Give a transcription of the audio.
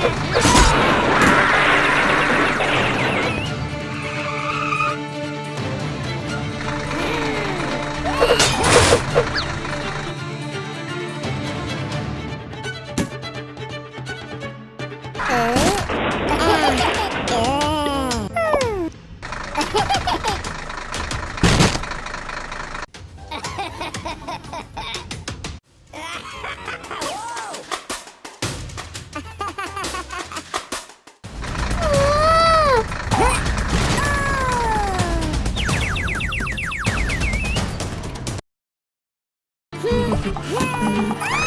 Ha ha ha! Whoa!